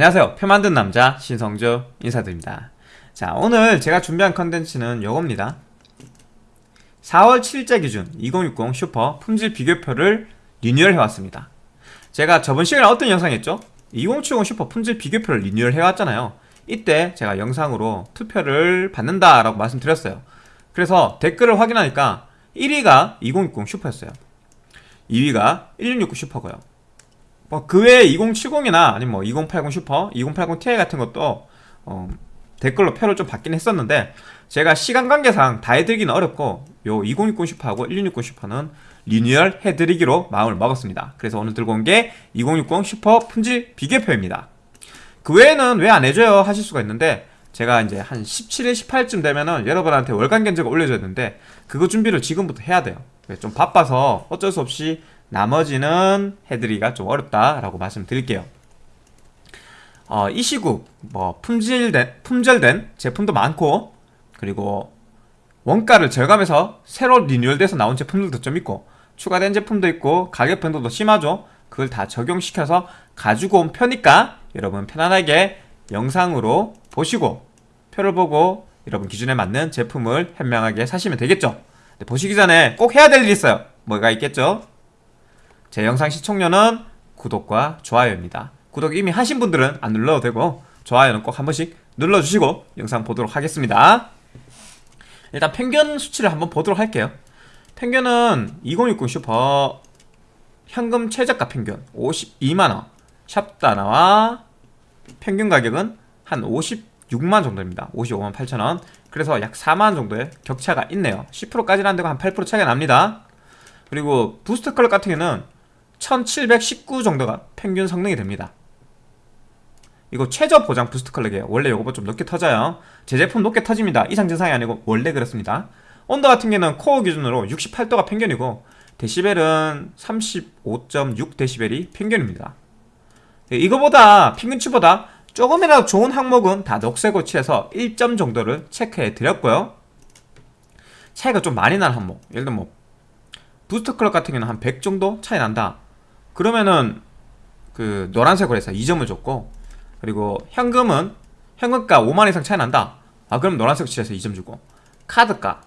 안녕하세요. 표 만든 남자 신성주 인사드립니다. 자 오늘 제가 준비한 컨텐츠는 요겁니다. 4월 7일자 기준 2060 슈퍼 품질 비교표를 리뉴얼 해왔습니다. 제가 저번 시간에 어떤 영상 했죠? 2070 슈퍼 품질 비교표를 리뉴얼 해왔잖아요. 이때 제가 영상으로 투표를 받는다 라고 말씀드렸어요. 그래서 댓글을 확인하니까 1위가 2060 슈퍼였어요. 2위가 1660 슈퍼고요 뭐 그 외에 2070이나 아니면 뭐 2080 슈퍼, 2080 Ti 같은 것도 어, 댓글로 표를 좀 받긴 했었는데 제가 시간 관계상 다 해드리기는 어렵고 요 2060 슈퍼하고 1660 슈퍼는 리뉴얼 해드리기로 마음을 먹었습니다. 그래서 오늘 들고 온 게 2060 슈퍼 품질 비교표입니다. 그 외에는 왜 안 해줘요 하실 수가 있는데 제가 이제 한 17일, 18일 되면은 여러분한테 월간 견적이 올려졌는데 그거 준비를 지금부터 해야 돼요. 좀 바빠서 어쩔 수 없이 나머지는 해드리기가 좀 어렵다라고 말씀드릴게요. 어, 이 시국 뭐 품질된, 품절된 제품도 많고 그리고 원가를 절감해서 새로 리뉴얼돼서 나온 제품들도 좀 있고 추가된 제품도 있고 가격 변동도 심하죠. 그걸 다 적용시켜서 가지고 온 표니까 여러분 편안하게 영상으로 보시고 표를 보고 여러분 기준에 맞는 제품을 현명하게 사시면 되겠죠. 보시기 전에 꼭 해야 될 일이 있어요. 뭐가 있겠죠? 제 영상 시청료는 구독과 좋아요입니다. 구독 이미 하신 분들은 안 눌러도 되고 좋아요는 꼭 한 번씩 눌러주시고 영상 보도록 하겠습니다. 일단 평균 수치를 한번 보도록 할게요. 평균은 2060 슈퍼 현금 최저가 평균 52만원 샵다나와 평균 가격은 한 56만 정도입니다 55만 8천원 그래서 약 4만 정도의 격차가 있네요 10%까지는 안되고 한 8% 차이가 납니다 그리고 boost clock 같은 경우는 1719 정도가 평균 성능이 됩니다. 이거 최저 보장 boost clock이에요 원래 이거보다 좀 높게 터져요. 제 제품 높게 터집니다. 이상 증상이 아니고 원래 그렇습니다. 온도 같은 경우는 코어 기준으로 68도가 평균이고 데시벨은 35.6데시벨이 평균입니다. 이거보다 평균치보다 조금이라도 좋은 항목은 다 녹색으로 칠해서 1점 정도를 체크해 드렸고요. 차이가 좀 많이 나는 항목. 예를 들면 뭐 boost clock 같은 경우는 한 100 정도 차이 난다 그러면은 그 노란색으로 해서 2점을 줬고 그리고 현금은 현금가 5만 이상 차이 난다. 아 그럼 노란색 칠해서 2점 주고 카드가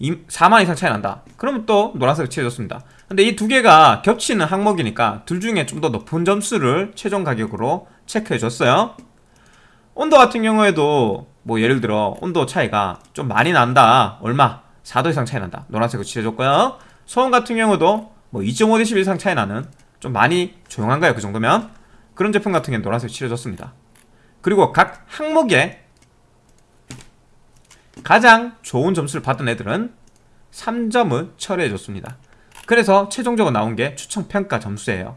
4만 이상 차이 난다. 그러면 또 노란색 칠해줬습니다. 근데 이 두 개가 겹치는 항목이니까 둘 중에 좀 더 높은 점수를 최종 가격으로 체크해줬어요. 온도 같은 경우에도 뭐 예를 들어 온도 차이가 좀 많이 난다. 얼마? 4도 이상 차이 난다. 노란색으로 칠해줬고요. 소음 같은 경우도 뭐 2.5dB 이상 차이 나는 좀 많이 조용한가요? 그 정도면? 그런 제품 같은 경우는 노란색 칠해줬습니다. 그리고 각 항목에 가장 좋은 점수를 받은 애들은 3점을 처리해줬습니다. 그래서 최종적으로 나온 게 추천평가 점수예요.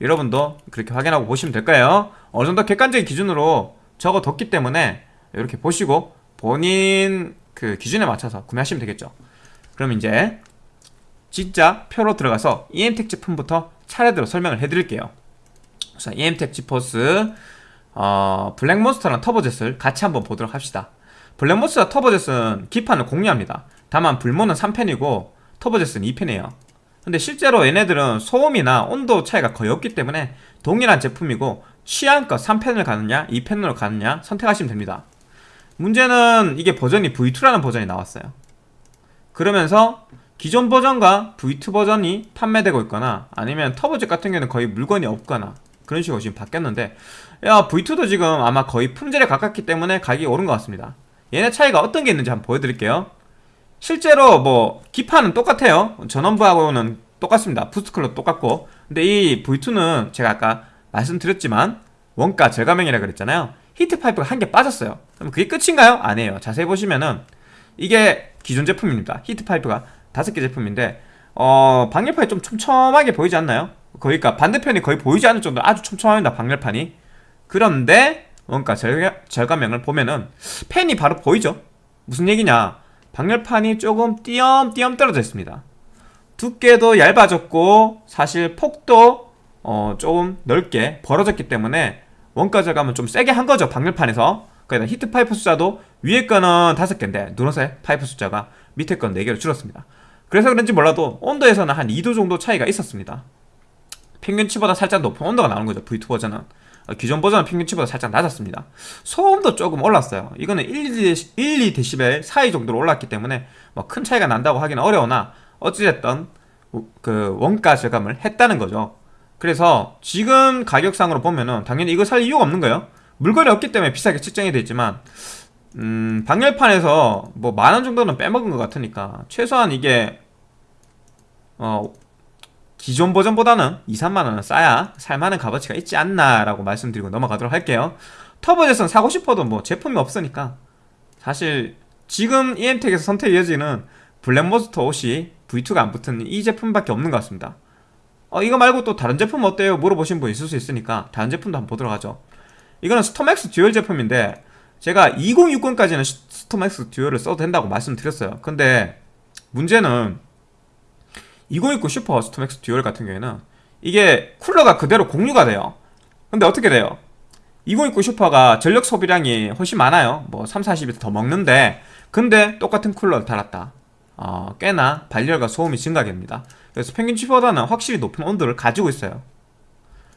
여러분도 그렇게 확인하고 보시면 될까요? 어느 정도 객관적인 기준으로 적어뒀기 때문에 이렇게 보시고 본인 그 기준에 맞춰서 구매하시면 되겠죠. 그럼 이제 진짜 표로 들어가서 EM텍 제품부터 차례대로 설명을 해드릴게요. 우선 EM텍 지포스 어, 블랙몬스터랑 터보젯을 같이 한번 보도록 합시다. 블랙몬스터 터보젯은 기판을 공유합니다. 다만 불모는 3펜이고 터보젯은 2펜이에요. 근데 실제로 얘네들은 소음이나 온도 차이가 거의 없기 때문에 동일한 제품이고 취향껏 3펜을 가느냐 2펜으로 가느냐 선택하시면 됩니다. 문제는 이게 버전이 V2라는 버전이 나왔어요. 그러면서 기존 버전과 V2 버전이 판매되고 있거나 아니면 터보젯 같은 경우는 거의 물건이 없거나 그런 식으로 지금 바뀌었는데 야 V2도 지금 아마 거의 품질에 가깝기 때문에 가격이 오른 것 같습니다. 얘네 차이가 어떤 게 있는지 한번 보여드릴게요. 실제로 뭐 기판은 똑같아요. 전원부하고는 똑같습니다. 부스트클로 똑같고. 근데 이 V2는 제가 아까 말씀드렸지만 원가 절감형이라 그랬잖아요. 히트파이프가 한 개 빠졌어요. 그럼 그게 끝인가요? 아니에요. 자세히 보시면은 이게 기존 제품입니다. 히트파이프가 다섯 개 제품인데 어 방열판이 좀 촘촘하게 보이지 않나요? 그러니까 반대편이 거의 보이지 않을 정도로 아주 촘촘합니다 방열판이. 그런데 원가 절감형을 보면은 팬이 바로 보이죠? 무슨 얘기냐? 방열판이 조금 띄엄띄엄 떨어져 있습니다. 두께도 얇아졌고 사실 폭도 어, 조금 넓게 벌어졌기 때문에 원가 절감은 좀 세게 한 거죠 방열판에서. 그러니까 히트 파이프 숫자도 위에 거는 다섯 개인데 누런색 파이프 숫자가 밑에 건 4개로 줄었습니다 그래서 그런지 몰라도 온도에서는 한 2도 정도 차이가 있었습니다. 평균치보다 살짝 높은 온도가 나오는 거죠. V2 버전은. 어, 기존 버전 평균치보다 살짝 낮았습니다. 소음도 조금 올랐어요. 이거는 1, 2, 2dB 사이 정도로 올랐기 때문에 뭐 큰 차이가 난다고 하기는 어려우나 어찌됐든 그 원가 절감을 했다는 거죠. 그래서 지금 가격상으로 보면은 당연히 이거 살 이유가 없는 거예요. 물건이 없기 때문에 비싸게 측정이 되지만 음, 방열판에서 뭐 만 원 정도는 빼먹은 것 같으니까 최소한 이게 어 기존 버전보다는 2, 3만원은 싸야 살만한 값어치가 있지 않나라고 말씀드리고 넘어가도록 할게요. 터보젯은 사고 싶어도 뭐 제품이 없으니까 사실 지금 EM텍에서 선택 이어지는 블랙몬스터 옷이 V2가 안 붙은 이 제품밖에 없는 것 같습니다. 어 이거 말고 또 다른 제품 어때요? 물어보신 분 있을 수 있으니까 다른 제품도 한번 보도록 하죠. 이거는 스톰엑스 듀얼 제품인데 제가 2060까지는 스톰엑스 듀얼을 써도 된다고 말씀드렸어요. 근데 문제는 2060 슈퍼 스톰엑스 듀얼 같은 경우에는 이게 쿨러가 그대로 공유가 돼요. 근데 어떻게 돼요? 2060 슈퍼가 전력 소비량이 훨씬 많아요. 뭐 3, 40이 더 먹는데. 근데 똑같은 쿨러를 달았다. 어, 꽤나 발열과 소음이 증가됩니다. 그래서 평균치보다는 확실히 높은 온도를 가지고 있어요.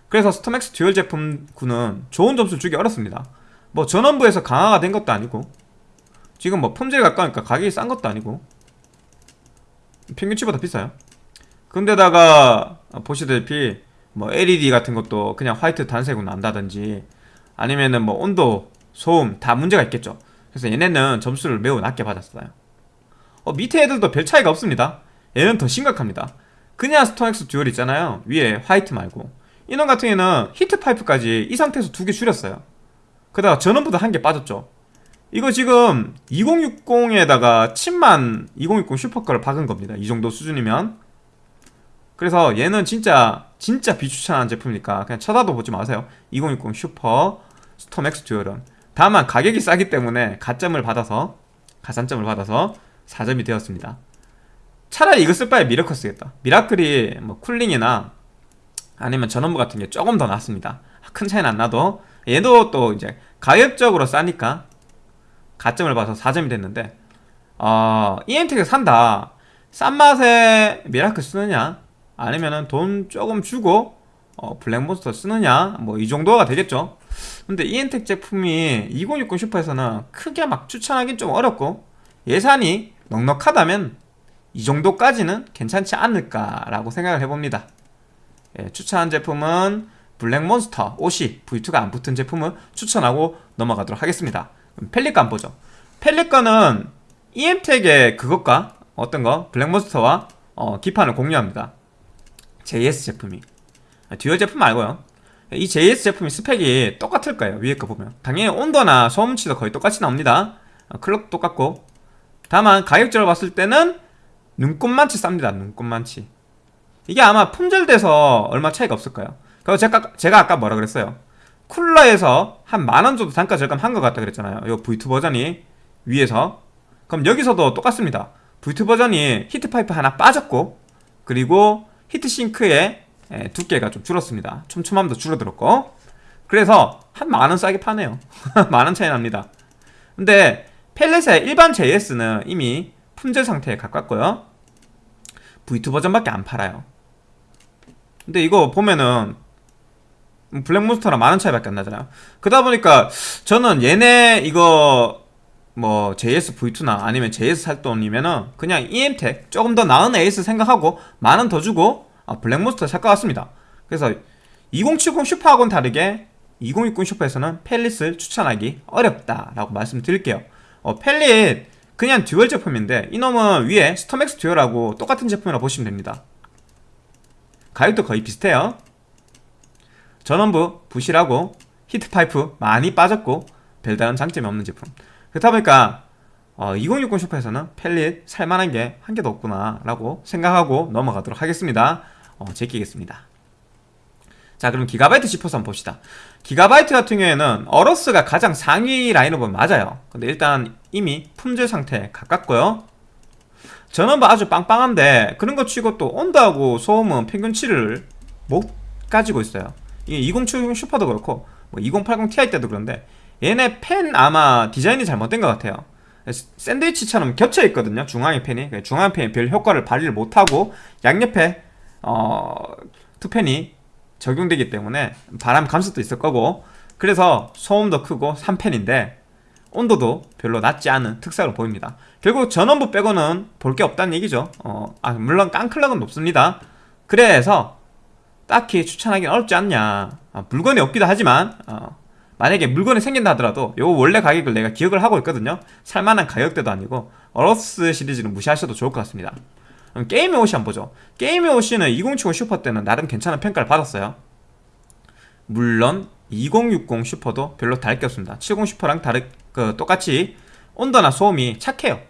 그래서 스톰엑스 듀얼 제품군은 좋은 점수를 주기 어렵습니다 뭐 전원부에서 강화가 된 것도 아니고 지금 뭐 품질에 가까우니까 가격이 싼 것도 아니고 평균치보다 비싸요. 근데다가 보시다시피 뭐 LED 같은 것도 그냥 화이트 단색으로 난다든지 아니면은 뭐 온도, 소음 다 문제가 있겠죠. 그래서 얘네는 점수를 매우 낮게 받았어요. 어, 밑에 애들도 별 차이가 없습니다. 얘는 더 심각합니다. 그냥 스톰엑스 듀얼 있잖아요. 위에 화이트 말고. 이놈 같은 경우에는 히트 파이프까지 이 상태에서 두 개 줄였어요 그다가 전원부도 한 개 빠졌죠. 이거 지금 2060에다가 칩만 2060 슈퍼 거를 박은 겁니다. 이 정도 수준이면. 그래서 얘는 진짜 진짜 비추천하는 제품이니까 그냥 쳐다도 보지 마세요. 2060 슈퍼 스톰엑스 듀얼은. 다만 가격이 싸기 때문에 가점을 받아서 가산점을 받아서 4점이 되었습니다. 차라리 이거 쓸 바에 미라클 쓰겠다. 미라클이 뭐 쿨링이나 아니면 전원부 같은 게 조금 더 낫습니다. 큰 차이는 안 나도 얘도 또 이제 가격적으로 싸니까 가점을 받아서 4점이 됐는데 어, EM텍을 산다. 싼 맛에 미라클 쓰느냐? 아니면은 돈 조금 주고 어, 블랙몬스터 쓰느냐? 뭐 이 정도가 되겠죠. 근데 EM텍 제품이 2060 슈퍼에서는 크게 막 추천하긴 좀 어렵고 예산이 넉넉하다면 이 정도까지는 괜찮지 않을까라고 생각을 해봅니다. 예, 추천한 제품은 블랙몬스터 옷이 V2가 안 붙은 제품을 추천하고 넘어가도록 하겠습니다. 펠리건 보죠. 펠리건은 EM텍의 그것과 어떤 거? 블랙몬스터와 어, 기판을 공유합니다. JS 제품이. 듀얼 제품 말고요. 이 JS 제품이 스펙이 똑같을 거예요 위에 거 보면. 당연히 온도나 소음치도 거의 똑같이 나옵니다. 어, clock도 똑같고. 다만 가격적으로 봤을 때는 눈꽃만치 쌉니다 눈꽃만치. 이게 아마 품절돼서 얼마 차이가 없을 거예요 그리고 제가, 제가 아까 뭐라 그랬어요? 쿨러에서 한 만원 정도 단가 절감한 것 같다 그랬잖아요. 이 V2 버전이 위에서. 그럼 여기서도 똑같습니다. V2 버전이 히트파이프 하나 빠졌고 그리고 히트싱크의 두께가 좀 줄었습니다. 촘촘함도 줄어들었고. 그래서 한 만원 싸게 파네요. 만원 차이 납니다. 근데 펠렛의 일반 JS는 이미 품절 상태에 가깝고요. V2 버전밖에 안 팔아요. 근데 이거 보면은 블랙몬스터랑 만원 차이밖에 안 나잖아요. 그러다 보니까 저는 얘네 이거 뭐 JS V2나 아니면 JS 살 돈이면은 그냥 EM텍 조금 더 나은 AS 생각하고 만 원 더 주고 아, 블랙몬스터 살 것 같습니다. 그래서 2070 슈퍼하고는 다르게 2060 슈퍼에서는 팰릿을 추천하기 어렵다라고 말씀드릴게요. 어, 팰릿 그냥 dual 제품인데 이놈은 위에 스톰엑스 듀얼하고 똑같은 제품이라고 보시면 됩니다. 가격도 거의 비슷해요 전원부 부실하고 히트파이프 많이 빠졌고 별다른 장점이 없는 제품. 그렇다 보니까 어, 2060 슈퍼에서는 팰릿 살만한 게 한 개도 없구나 라고 생각하고 넘어가도록 하겠습니다. 어, 제끼겠습니다. 자 그럼 기가바이트 지포스 한번 봅시다. 기가바이트 같은 경우에는 어로스가 가장 상위 라인업은 맞아요. 근데 일단 이미 품절 상태에 가깝고요. 전원부 아주 빵빵한데 그런 거 치고 또 온도하고 소음은 평균치를 못 가지고 있어요 이게 2070 슈퍼도 그렇고 뭐 2080 Ti 때도 그런데 얘네 팬 아마 디자인이 잘못된 것 같아요. 샌드위치처럼 겹쳐 있거든요 중앙에 팬이. 중앙 팬이 별 효과를 발휘를 못하고 양옆에 어, two 팬이 적용되기 때문에 바람 감속도 있을 거고. 그래서 소음도 크고 3팬인데 온도도 별로 낮지 않은 특색으로 보입니다. 결국 전원부 빼고는 볼 게 없다는 얘기죠. 어, 아, 물론 깡clock은 높습니다. 그래서 딱히 추천하기는 어렵지 않냐. 아, 물건이 없기도 하지만 어, 만약에 물건이 생긴다 하더라도 요 원래 가격을 내가 기억을 하고 있거든요. 살만한 가격대도 아니고 어로스 시리즈는 무시하셔도 좋을 것 같습니다. 게이밍 OC 한번 보죠. 게이밍 OC는 2070 슈퍼 때는 나름 괜찮은 평가를 받았어요. 물론 2060 슈퍼도 별로 다를 게 없습니다. 70 슈퍼랑 다르, 그, 똑같이 온도나 소음이 착해요.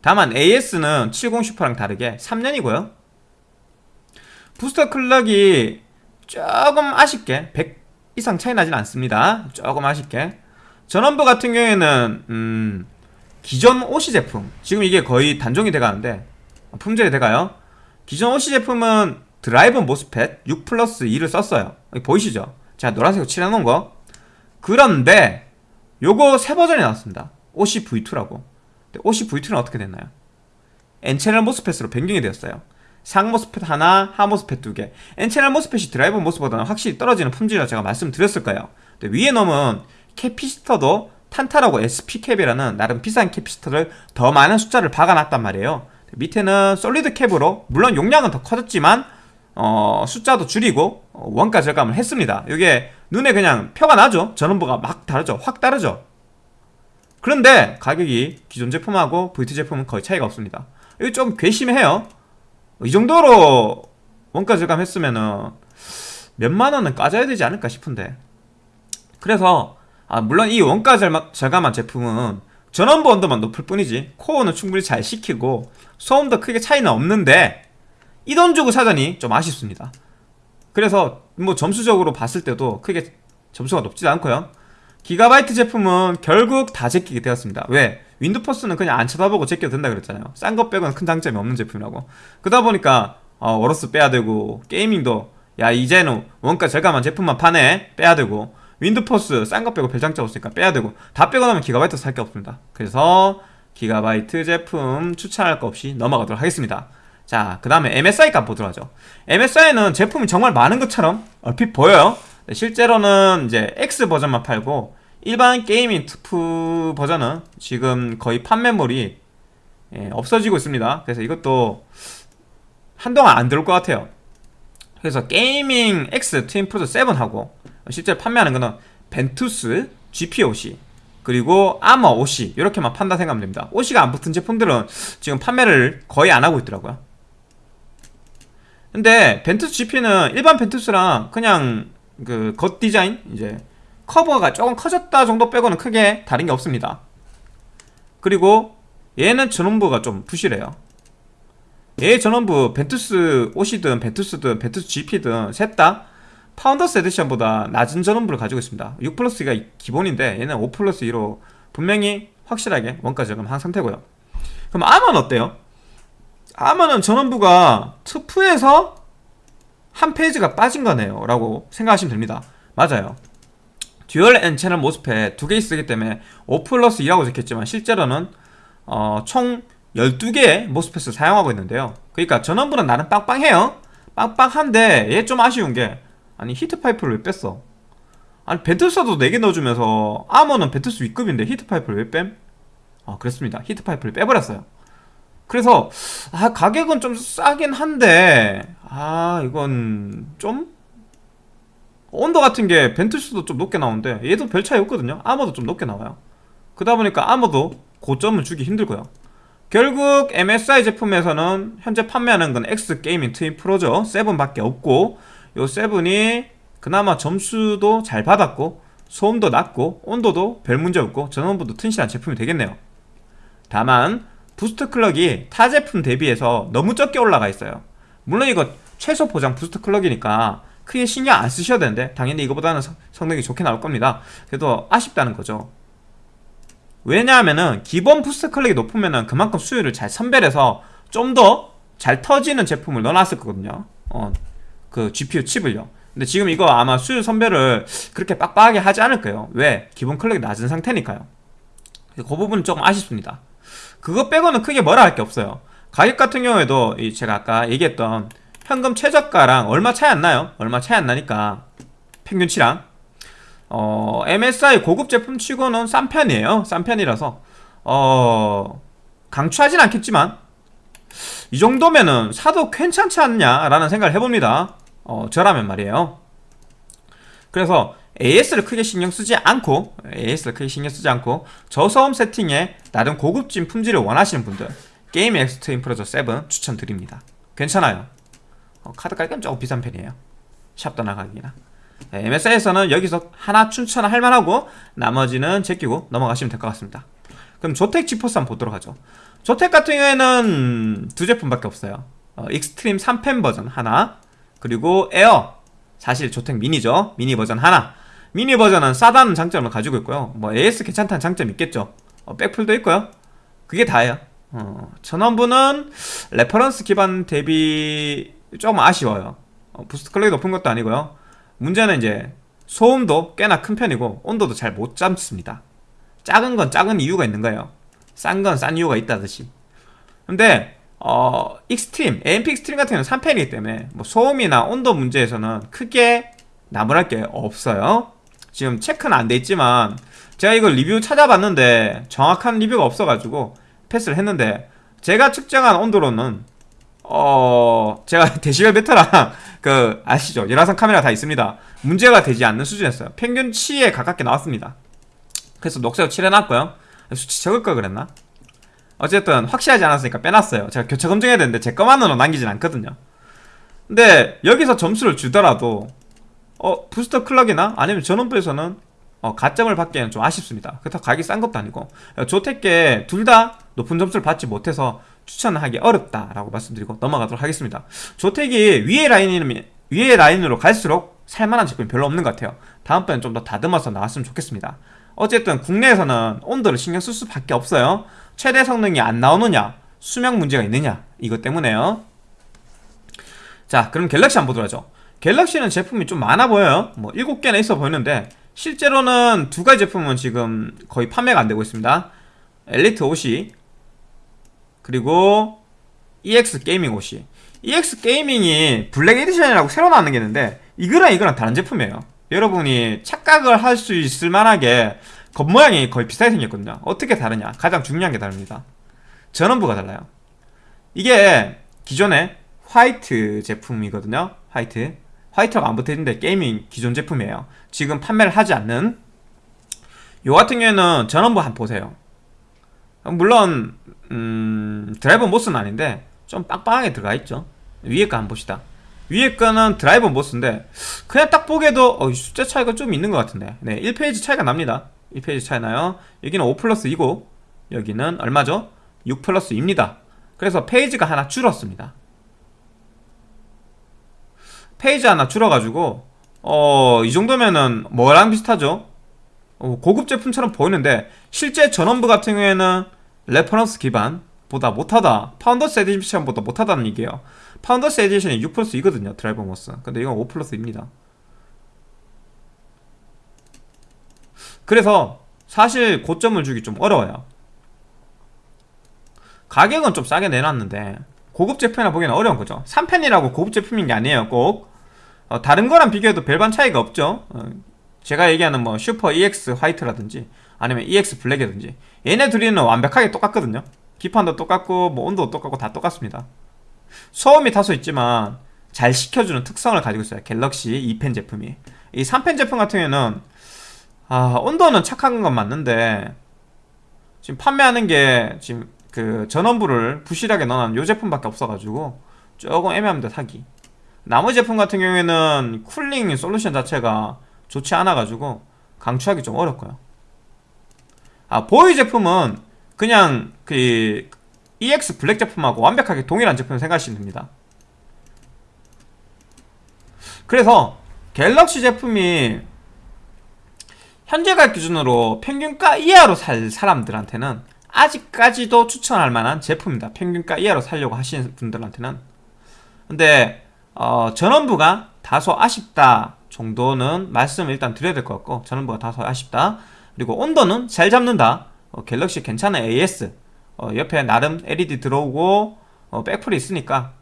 다만 AS는 70 슈퍼랑 다르게 3년이고요 booster clock이 조금 아쉽게 100 이상 차이 나진 않습니다. 조금 아쉽게. 전원부 같은 경우에는 음, 기존 OC 제품 지금 이게 거의 단종이 돼가는데 품절이 돼가요. 기존 OC 제품은 drive MOSFET 6 플러스 2를 썼어요. 보이시죠? 제가 노란색으로 칠해놓은 거. 그런데 요거 새 버전이 나왔습니다. OC V2라고. OC V2는 어떻게 됐나요? N채널 MOSFET으로 변경이 되었어요 상 MOSFET 하나, 하 MOSFET 두 개. N채널 모스펫이 드라이버 모스보다는 확실히 떨어지는 품질이라 제가 말씀드렸을 거예요. 위에 놈은 capacitor도 탄탄하고 SP cap이라는 나름 비싼 capacitor를 더 많은 숫자를 박아놨단 말이에요. 밑에는 solid cap으로 물론 용량은 더 커졌지만 어, 숫자도 줄이고 어, 원가 절감을 했습니다. 이게 눈에 그냥 표가 나죠. 전원부가 막 다르죠. 확 다르죠. 그런데 가격이 기존 제품하고 VT 제품은 거의 차이가 없습니다. 이거 좀 괘씸해요. 이 정도로 원가 절감했으면은 몇만 원은 까져야 되지 않을까 싶은데. 그래서 아 물론 이 원가 절감한 제품은 전원부 온도만 높을 뿐이지 코어는 충분히 잘 식히고 소음도 크게 차이는 없는데 이 돈 주고 사자니 좀 아쉽습니다. 그래서 뭐 점수적으로 봤을 때도 크게 점수가 높지 않고요. 기가바이트 제품은 결국 다 제끼게 되었습니다. 왜? 윈드포스는 그냥 안 쳐다보고 제껴도 된다 그랬잖아요. 싼거 빼고는 큰 장점이 없는 제품이라고. 그러다 보니까 어, 어로스 빼야 되고 게이밍도 야 이제는 원가 절감한 제품만 파네. 빼야 되고. 윈드포스 싼거 빼고 별 장점 없으니까 빼야 되고. 다 빼고 나면 기가바이트 살 게 없습니다. 그래서 기가바이트 제품 추천할 거 없이 넘어가도록 하겠습니다. 자 그 다음에 MSI 거 보도록 하죠. MSI는 제품이 정말 많은 것처럼 얼핏 보여요. 실제로는 이제 X 버전만 팔고 일반 게이밍 투프 버전은 지금 거의 판매물이 예, 없어지고 있습니다. 그래서 이것도 한동안 안 들어올 것 같아요. 그래서 게이밍 X 트윈 프로저 7하고 실제 판매하는 거는 벤투스 GP OC 그리고 아머 OC 이렇게만 판다 생각하면 됩니다. OC가 안 붙은 제품들은 지금 판매를 거의 안 하고 있더라고요. 근데 벤투스 GP는 일반 벤투스랑 그냥 그 겉 디자인 이제 커버가 조금 커졌다 정도 빼고는 크게 다른 게 없습니다. 그리고 얘는 전원부가 좀 부실해요. 얘 전원부 벤투스 OC든 벤투스든 벤투스 GP든 셋 다 파운더스 에디션보다 낮은 전원부를 가지고 있습니다. 6 플러스가 기본인데 얘는 5 플러스 2로 분명히 확실하게 원가 절감한 상태고요. 그럼 아머는 어때요? 아머는 전원부가 투프에서 한 phase가 빠진 거네요. 라고 생각하시면 됩니다. 맞아요 dual N 채널 MOSFET 두개 있기 때문에 5 플러스 2라고 적혔지만 실제로는 어, 총 12개의 MOSFET을 사용하고 있는데요. 그러니까 전원부는 나름 빵빵해요. 빵빵한데 얘 좀 아쉬운 게 아니 히트파이프를 왜 뺐어? 아니 벤투스도 4개 넣어주면서 아머는 벤투스 위급인데 히트파이프를 왜 뺌? 아 그렇습니다. 히트파이프를 빼버렸어요. 그래서 아 가격은 좀 싸긴 한데 아 이건 좀 온도 같은 게 벤투스도 좀 높게 나오는데 얘도 별 차이 없거든요. 아머도 좀 높게 나와요. 그러다 보니까 아머도 고점을 주기 힘들고요. 결국 MSI 제품에서는 현재 판매하는 건 X 게이밍 트윈 프로저 7밖에 없고 요 7이 그나마 점수도 잘 받았고 소음도 낮고 온도도 별 문제 없고 전원부도 튼실한 제품이 되겠네요. 다만 boost clock이 타 제품 대비해서 너무 적게 올라가 있어요. 물론 이거 최소 보장 boost clock이니까 크게 신경 안 쓰셔야 되는데 당연히 이거보다는 성능이 좋게 나올 겁니다. 그래도 아쉽다는 거죠. 왜냐하면은 기본 boost clock이 높으면은 그만큼 수율을 잘 선별해서 좀 더 잘 터지는 제품을 넣어놨을 거거든요. 어, 그 GPU 칩을요. 근데 지금 이거 아마 수율 선별을 그렇게 빡빡하게 하지 않을 거예요. 왜? 기본 클럭이 낮은 상태니까요. 그 부분은 조금 아쉽습니다. 그거 빼고는 크게 뭐라 할 게 없어요. 가격 같은 경우에도 제가 아까 얘기했던 현금 최저가랑 얼마 차이 안 나요. 얼마 차이 안 나니까. 평균치랑. 어, MSI 고급 제품 치고는 싼 편이에요. 싼 편이라서. 어, 강추하진 않겠지만 이 정도면은 사도 괜찮지 않냐라는 생각을 해봅니다. 어, 저라면 말이에요. 그래서 AS를 크게 신경 쓰지 않고 AS를 크게 신경 쓰지 않고 저소음 세팅에 나름 고급진 품질을 원하시는 분들 gaming X Twin Frozr 7 추천드립니다. 괜찮아요 어, 카드 가격은 조금 비싼 편이에요. 샵 떠나가기나. 네, MSI에서는 여기서 하나 추천할 만하고 나머지는 제끼고 넘어가시면 될 것 같습니다. 그럼 ZOTAC GeForce 한번 보도록 하죠. ZOTAC 같은 경우에는 두 제품밖에 없어요. 어, extreme 3팬 버전 하나 그리고 에어. 사실 ZOTAC 미니죠. 미니 버전 하나. 미니 버전은 싸다는 장점을 가지고 있고요. 뭐 AS 괜찮다는 장점이 있겠죠. 어, 백플도 있고요. 그게 다예요. 어, 전원부는 reference 기반 대비 조금 아쉬워요. 어, boost clock이 높은 것도 아니고요. 문제는 이제 소음도 꽤나 큰 편이고 온도도 잘 못 잡습니다. 작은 건 작은 이유가 있는 거예요. 싼 건 싼 이유가 있다듯이. 근데 어 extreme AMP extreme 같은 경우는 3팬이기 때문에 뭐 소음이나 온도 문제에서는 크게 나무랄 게 없어요. 지금 체크는 안 돼 있지만 제가 이걸 리뷰 찾아봤는데 정확한 리뷰가 없어가지고 패스를 했는데 제가 측정한 온도로는 어 제가 데시벨 베터랑 그 아시죠? 열화상 카메라 다 있습니다. 문제가 되지 않는 수준이었어요. 평균치에 가깝게 나왔습니다. 그래서 녹색으로 칠해놨고요. 수치 적을 걸 그랬나? 어쨌든 확실하지 않았으니까 빼놨어요. 제가 교차 검증해야 되는데 제 것만으로 남기진 않거든요. 근데 여기서 점수를 주더라도 어 부스터 클럭이나 아니면 전원부에서는 어, 가점을 받기에는 좀 아쉽습니다. 그렇다고 가격이 싼 것도 아니고. 조택계 둘다 높은 점수를 받지 못해서 추천하기 어렵다라고 말씀드리고 넘어가도록 하겠습니다. 조택이 위에 라인이 위에 라인으로 갈수록 살만한 제품이 별로 없는 것 같아요. 다음번엔 좀 더 다듬어서 나왔으면 좋겠습니다. 어쨌든 국내에서는 온도를 신경 쓸 수밖에 없어요. 최대 성능이 안 나오느냐 수명 문제가 있느냐 이것 때문에요. 자 그럼 갤럭시 한번 보도록 하죠. 갤럭시는 제품이 좀 많아 보여요. 뭐 7개나 있어 보이는데 실제로는 두 가지 제품은 지금 거의 판매가 안 되고 있습니다. 엘리트 OC 그리고 EX 게이밍 OC EX 게이밍이 블랙 에디션이라고 새로 나오는 게 있는데 이거랑 이거랑 다른 제품이에요. 여러분이 착각을 할 수 있을 만하게 겉모양이 거의 비슷하게 생겼거든요. 어떻게 다르냐? 가장 중요한 게 다릅니다. 전원부가 달라요. 이게 기존의 화이트 제품이거든요. 화이트. 화이트가 안 붙어있는데 gaming 기존 제품이에요. 지금 판매를 하지 않는. 요 같은 경우에는 전원부 한번 보세요. 물론 음, 드라이버 MOS는 아닌데 좀 빵빵하게 들어가 있죠. 위에 거 한번 봅시다. 위에 거는 드라이버 MOS인데 그냥 딱 보기에도 어, 숫자 차이가 좀 있는 것 같은데. 네 1 phase 차이가 납니다. 1 phase 차이 나요. 여기는 5 플러스 2고 여기는 얼마죠? 6 플러스 2입니다. 그래서 phase가 하나 줄었습니다. phase 하나 줄어가지고 어, 이 정도면은 뭐랑 비슷하죠? 어, 고급 제품처럼 보이는데 실제 전원부 같은 경우에는 reference 기반 보다 못하다 Founders Edition보다 못하다는 얘기예요. Founders Edition이 6 플러스 2거든요 드라이버 MOS. 근데 이건 5 플러스 2입니다. 그래서 사실 고점을 주기 좀 어려워요. 가격은 좀 싸게 내놨는데 고급 제품이나 보기에는 어려운 거죠. 3팬이라고 고급 제품인 게 아니에요 꼭. 어, 다른 거랑 비교해도 별반 차이가 없죠. 어, 제가 얘기하는 뭐 슈퍼 EX white라든지 아니면 EX black이라든지 얘네 둘이는 완벽하게 똑같거든요. 기판도 똑같고 뭐 온도도 똑같고 다 똑같습니다. 소음이 다소 있지만 잘 식혀주는 특성을 가지고 있어요. Galaxy 2팬 제품이. 이 3팬 제품 같은 경우에는 아 온도는 착한 건 맞는데 지금 판매하는 게 지금 그 전원부를 부실하게 넣어놓은 요 제품밖에 없어가지고 조금 애매합니다 사기. 나머지 제품 같은 경우에는 cooling solution 자체가 좋지 않아가지고 강추하기 좀 어렵고요. 아 보이 제품은 그냥 그 EX black 제품하고 완벽하게 동일한 제품을 생각하시면 됩니다. 그래서 Galaxy 제품이 현재 가격 기준으로 평균가 이하로 살 사람들한테는 아직까지도 추천할 만한 제품입니다. 평균가 이하로 살려고 하시는 분들한테는. 근데 어, 전원부가 다소 아쉽다 정도는 말씀을 일단 드려야 될 것 같고 전원부가 다소 아쉽다. 그리고 온도는 잘 잡는다. 어, 갤럭시 괜찮은 AS 어, 옆에 나름 LED 들어오고 어, 백플이 있으니까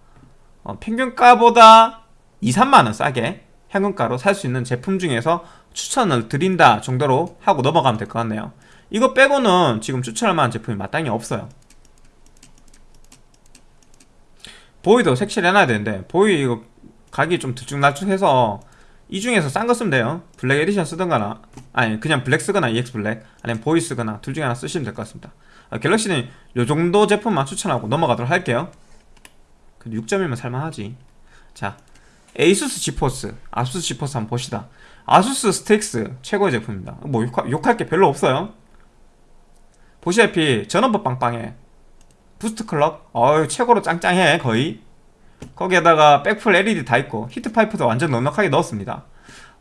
어, 평균가보다 2, 3만원 싸게 현금가로 살 수 있는 제품 중에서 추천을 드린다 정도로 하고 넘어가면 될 것 같네요. 이거 빼고는 지금 추천할 만한 제품이 마땅히 없어요. 보이도 색칠 해놔야 되는데 보이 이거 가격이 좀 들쭉날쭉해서 이 중에서 싼 거 쓰면 돼요. black edition 쓰던가나? 아니 그냥 black 쓰거나 EX black 아니면 보이 쓰거나 둘 중에 하나 쓰시면 될 것 같습니다. 아, Galaxy는 요 정도 제품만 추천하고 넘어가도록 할게요. 근데 6점이면 살만하지. 자 ASUS GeForce ASUS GeForce 한번 봅시다. ASUS Strix 최고의 제품입니다. 뭐 욕할 게 별로 없어요. 보시다시피 전원부 빵빵해. boost clock? 어유 최고로 짱짱해 거의 거기에다가 백플 LED 다 있고 heat pipe도 완전 넉넉하게 넣었습니다.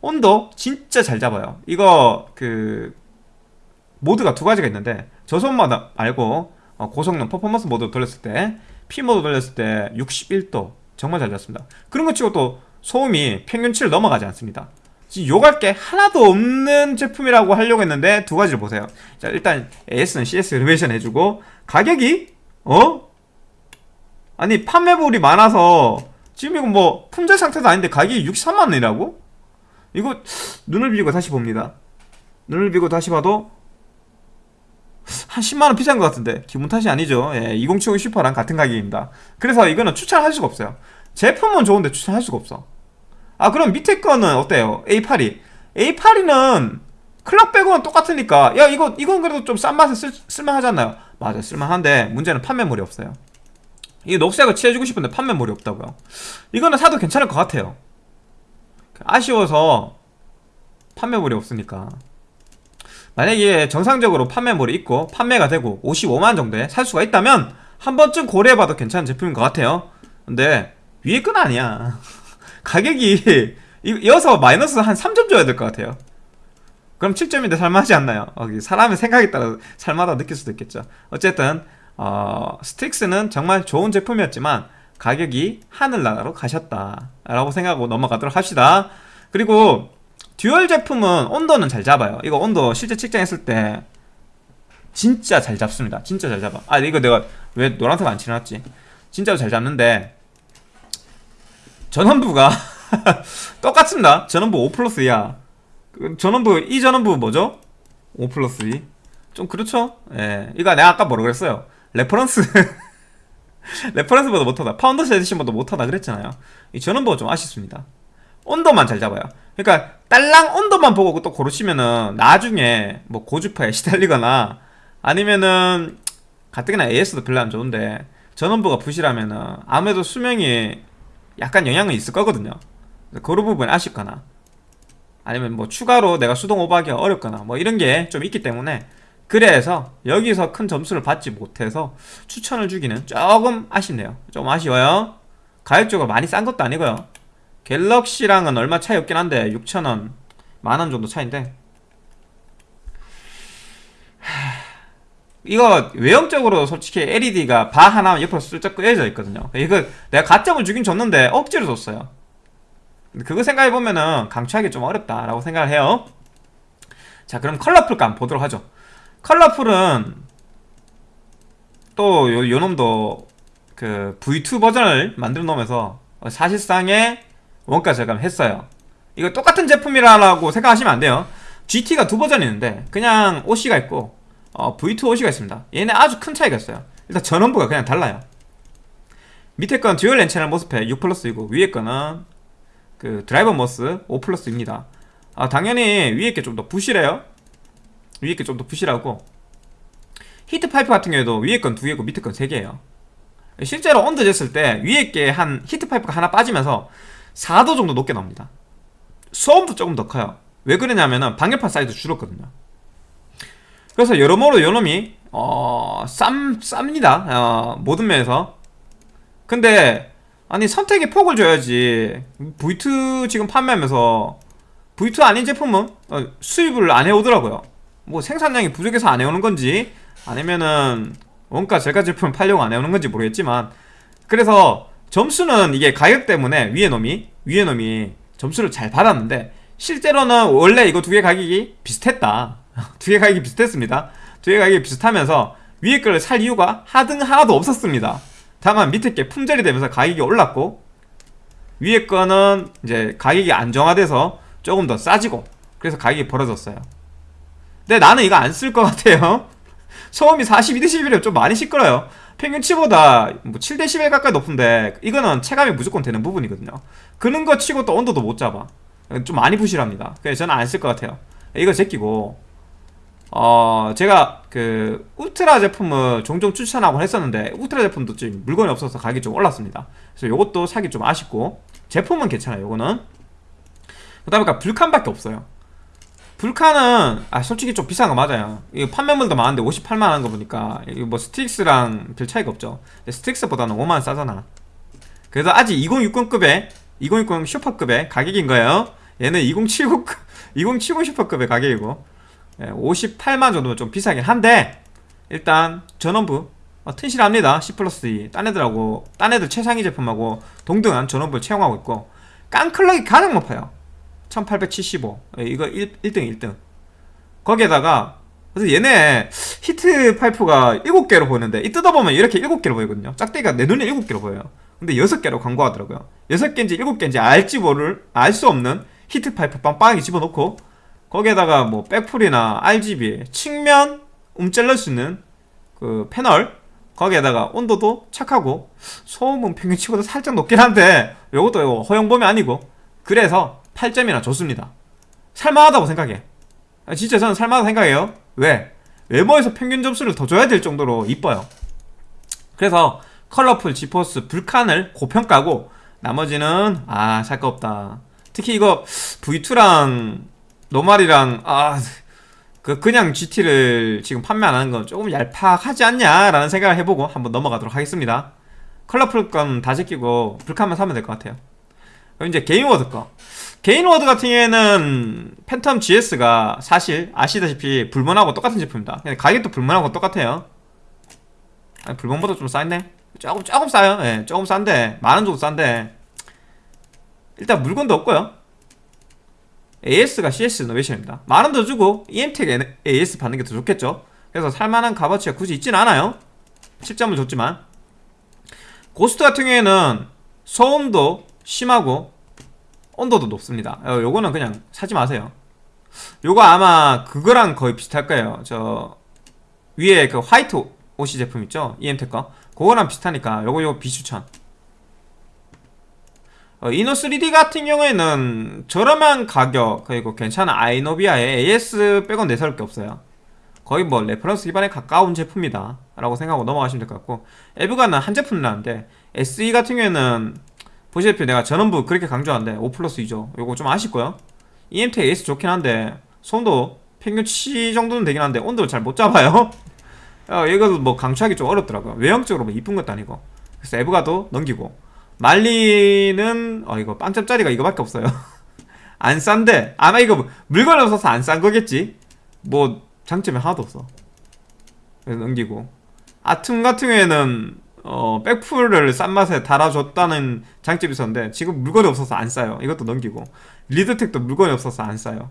온도 진짜 잘 잡아요. 이거 그 모드가 두 가지가 있는데 저소음 모드 말고 어, 고성능 퍼포먼스 모드 돌렸을 때 P 모드 돌렸을 때 61도 정말 잘 잡습니다. 그런 거 치고 또 소음이 평균치를 넘어가지 않습니다. 욕할 게 하나도 없는 제품이라고 하려고 했는데 두 가지를 보세요. 자 일단 AS는 CS 엘리베이션 해주고 가격이 어? 아니 판매물이 많아서 지금 이거 뭐 품절 상태도 아닌데 가격이 63만원이라고? 이거 눈을 비고 다시 봅니다. 눈을 비고 다시 봐도 한 10만원 비싼 것 같은데 기분 탓이 아니죠. 예, 2070 슈퍼랑 같은 가격입니다. 그래서 이거는 추천할 수가 없어요. 제품은 좋은데 추천할 수가 없어. 아 그럼 밑에 거는 어때요? A82 A82는 클럭 빼고는 똑같으니까 야 이거 이건 그래도 좀 싼 맛에 쓸, 쓸만하잖아요? 맞아 쓸만한데 문제는 판매물이 없어요 이 녹색을 칠해주고 싶은데 판매물이 없다고요? 이거는 사도 괜찮을 것 같아요. 아쉬워서 판매물이 없으니까. 만약에 정상적으로 판매물이 있고 판매가 되고 55만 정도에 살 수가 있다면 한 번쯤 고려해봐도 괜찮은 제품인 것 같아요. 근데 위에 건 아니야. 가격이 이어서 마이너스 한 3점 줘야 될 것 같아요. 그럼 7점인데 살만하지 않나요? 어, 사람의 생각에 따라 살마다 느낄 수도 있겠죠. 어쨌든 어, 스틱스는 정말 좋은 제품이었지만 가격이 하늘나라로 가셨다 라고 생각하고 넘어가도록 합시다. 그리고 dual 제품은 온도는 잘 잡아요. 이거 온도 실제 측정했을 때 진짜 잘 잡습니다. 진짜 잘 잡아. 아 이거 내가 왜 노란색 안 칠해놨지? 진짜로 잘 잡는데 전원부가 똑같습니다. 전원부 5 플러스 2야 그 전원부 이 전원부 뭐죠? 5 플러스 2좀 그렇죠? 예. 이거 내가 아까 뭐라 그랬어요 reference. reference보다 못하다. Founders Edition보다 못하다 그랬잖아요. 이 전원부가 좀 아쉽습니다. 온도만 잘 잡아요. 그러니까 딸랑 온도만 보고 또 고르시면은 나중에 뭐 고주파에 시달리거나 아니면은 가뜩이나 AS도 별로 안 좋은데 전원부가 부실하면은 아무래도 수명이 약간 영향은 있을 거거든요. 그런 부분 아쉽거나 아니면 뭐 추가로 내가 수동 오버하기가 어렵거나 뭐 이런 게 좀 있기 때문에 그래서 여기서 큰 점수를 받지 못해서 추천을 주기는 조금 아쉽네요. 좀 아쉬워요. 가격적으로 많이 싼 것도 아니고요. 갤럭시랑은 얼마 차이 없긴 한데 6천원 만원 정도 차인데. 이거 외형적으로 솔직히 LED가 바 하나 옆으로 슬쩍 끄여져 있거든요. 이거 내가 가점을 주긴 줬는데 억지로 줬어요. 그거 생각해보면은 강추하기 좀 어렵다라고 생각을 해요. 자 그럼 컬러풀감 보도록 하죠 Colorful은 또 요, 요 놈도 그 V2 버전을 만들어 놓으면서 사실상의 원가 절감 했어요. 이거 똑같은 제품이라고 생각하시면 안 돼요. GT가 두 버전이 있는데 그냥 OC가 있고 어, V2 OC가 있습니다. 얘네 아주 큰 차이가 있어요. 일단 전원부가 그냥 달라요. 밑에 건 dual N 채널 MOSFET 6 플러스 2고 위에 거는 그 드라이버 MOS 5 플러스 2입니다. 아 당연히 위에 게 좀 더 부실해요 위에 게 좀 더 부실하고. heat pipe 같은 경우에도 위에 건 두 개고 밑에 건 세 개예요. 실제로 온도 쟀을 때 위에 게 한 heat pipe가 하나 빠지면서 4도 정도 높게 나옵니다. 소음도 조금 더 커요. 왜 그러냐면은 방열판 사이즈 줄었거든요. 그래서 여러모로 요놈이 어... 쌈, 쌉니다. 어, 모든 면에서. 근데 아니 선택의 폭을 줘야지. V2 지금 판매하면서 V2 아닌 제품은 어, 수입을 안 해오더라고요 뭐 생산량이 부족해서 안 해오는 건지 아니면은 원가 절가 제품을 팔려고 안 해오는 건지 모르겠지만 그래서 점수는 이게 가격 때문에 위에 놈이 위에 놈이 점수를 잘 받았는데 실제로는 원래 이거 두 개 가격이 비슷했다. 두 개 가격이 비슷했습니다. 두 개 가격이 비슷하면서 위에 거를 살 이유가 하등 하나도 없었습니다. 다만 밑에 게 품절이 되면서 가격이 올랐고 위에 거는 이제 가격이 안정화돼서 조금 더 싸지고 그래서 가격이 벌어졌어요 근데 나는 이거 안 쓸 것 같아요. 소음이 42dB면 좀 많이 시끄러요. 평균치보다 뭐 7dB 가까이 높은데 이거는 체감이 무조건 되는 부분이거든요. 그런 거 치고 또 온도도 못 잡아. 좀 많이 부실합니다. 그래서 저는 안 쓸 것 같아요. 이거 제끼고. 어 제가 그 울트라 제품을 종종 추천하고 했었는데 울트라 제품도 지금 물건이 없어서 가격이 좀 올랐습니다. 그래서 이것도 사기 좀 아쉽고 제품은 괜찮아요 요거는. 그 다음에 불칸밖에 없어요 불칸은 아 솔직히 좀 비싼 거 맞아요. 이거 판매물도 많은데 58만원 거 보니까 이거 뭐 스틱스랑 별 차이가 없죠. 스틱스보다는 5만원 싸잖아. 그래서 아직 2060급의 2060 Super급의 가격인 거예요. 얘는 2079 2070 Super급의 가격이고. 58만 정도면 좀 비싸긴 한데 일단 전원부 어, 튼실합니다. C 플러스 2 딴 애들하고 딴 애들 최상위 제품하고 동등한 전원부를 채용하고 있고. 깡clock이 가장 높아요 1875 예, 이거 1, 1등 1등. 거기에다가 그래서 얘네 heat pipe가 7개로 보이는데 이 뜯어보면 이렇게 7개로 보이거든요. 짝대기가 내 눈에 7개로 보여요. 근데 6개로 광고하더라고요. 6개인지 7개인지 알지 모를 알 수 없는 heat pipe 빵빵하게 집어넣고 거기에다가 뭐 백풀이나 RGB 측면 움찔러 수 있는 그 패널 거기에다가 온도도 착하고 소음은 평균치보다 살짝 높긴 한데 요것도 이거 허용 범위 아니고 그래서 8점이나 좋습니다. 살만하다고 생각해. 아, 진짜 저는 살만하다고 생각해요. 왜? 외모에서 평균 점수를 더 줘야 될 정도로 이뻐요. 그래서 컬러풀 지포스 불칸을 고평가고 나머지는 아 살 거 없다. 특히 이거 V2랑 normal이랑 아... 그 그냥 GT를 지금 판매 안 하는 건 조금 얄팍하지 않냐라는 생각을 해보고 한번 넘어가도록 하겠습니다. 컬러풀 건 다 제끼고 불칸만 사면 될 것 같아요. 그럼 이제 게인워드 거 게인워드 같은 경우에는 팬텀 GS가 사실 아시다시피 불먼하고 똑같은 제품입니다 가격도 불먼하고 똑같아요. 아니, 불먼보다 좀 쌌네 조금 조금 싸요. 예, 조금 싼데 만원 정도 싼데. 일단 물건도 없고요. AS가 CS 노베이션입니다. 만원 더 주고 EM텍 AS 받는 게 더 좋겠죠. 그래서 살만한 값어치가 굳이 있진 않아요. 7점을 줬지만. 고스트 같은 경우에는 소음도 심하고 온도도 높습니다. 어, 요거는 그냥 사지 마세요. 요거 아마 그거랑 거의 비슷할 거예요. 저 위에 그 화이트 옷이 제품 있죠? EMTEK 거? 그거랑 비슷하니까 요거 요거 비추천. 어, 이노3D 같은 경우에는 저렴한 가격 그리고 괜찮은 아이노비아에 AS 빼곤 내세울 게 없어요. 거의 뭐 reference 기반에 가까운 제품이다 라고 생각하고 넘어가시면 될 것 같고 에브가는 한 제품 나는데 SE 같은 경우에는 보시다시피 내가 전원부 그렇게 강조하는데 5 플러스 2죠. 요거 좀 아쉽고요. EMT AS 좋긴 한데 손도 평균치 정도는 되긴 한데 온도를 잘 못 잡아요. 어, 이것도 뭐 강추하기 좀 어렵더라고요. 외형적으로 뭐 이쁜 것도 아니고. 그래서 에브가도 넘기고. 말리는 어 이거 빵점짜리가 이거밖에 없어요. 안 싼데 아마 이거 물건 없어서 안 싼 거겠지. 뭐 장점이 하나도 없어. 그래서 넘기고. 아툼 같은 경우에는 어 백풀을 싼 맛에 달아줬다는 장점이 있었는데 지금 물건이 없어서 안 싸요. 이것도 넘기고. 리드텍도 물건이 없어서 안 싸요.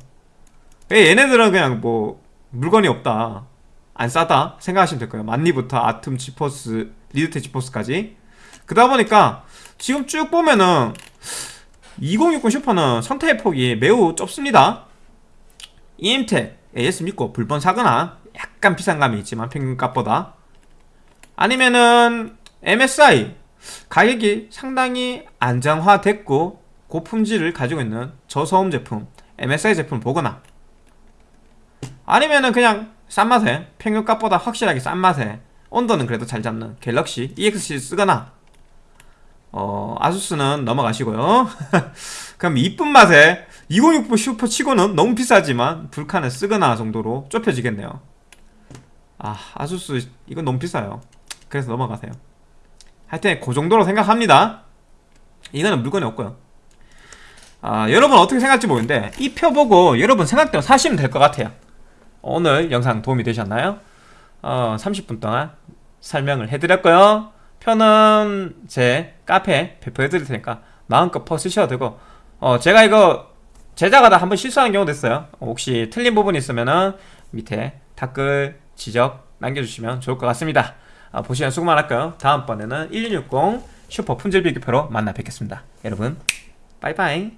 얘네들은 그냥 뭐 물건이 없다. 안 싸다 생각하시면 될 거예요. 만리부터 아툼 지포스 리드텍 지포스까지. 그러다 보니까 지금 쭉 보면은 2060 슈퍼는 선택의 폭이 매우 좁습니다. EM텍 AS 믿고 불번 사거나 약간 비싼 감이 있지만 평균값보다. 아니면은 MSI 가격이 상당히 안정화됐고 고품질을 가지고 있는 저소음 제품 MSI 제품을 보거나 아니면은 그냥 싼 맛에 평균값보다 확실하게 싼 맛에 온도는 그래도 잘 잡는 갤럭시 EX 쓰거나 어, 아수스는 넘어가시고요. 그럼 이쁜 맛에 2060 슈퍼 치고는 너무 비싸지만 불칸을 쓰거나 정도로 좁혀지겠네요. 아 아수스 이건 너무 비싸요. 그래서 넘어가세요 하여튼 그 정도로 생각합니다. 이거는 물건이 없고요. 아, 여러분 어떻게 생각할지 모르는데 이표 보고 여러분 생각대로 사시면 될 것 같아요. 오늘 영상 도움이 되셨나요? 어, 30분 동안 설명을 해드렸고요. 표는 제 카페에 배포해 드릴 테니까 마음껏 퍼 쓰셔도 되고 어 제가 이거 제작하다 한번 실수하는 경우도 있어요. 혹시 틀린 부분이 있으면은 밑에 댓글 지적 남겨주시면 좋을 것 같습니다 어, 보시면 수고 많았고요? 다음번에는 1660 슈퍼 품질 비교표로 만나 뵙겠습니다. 여러분 빠이빠이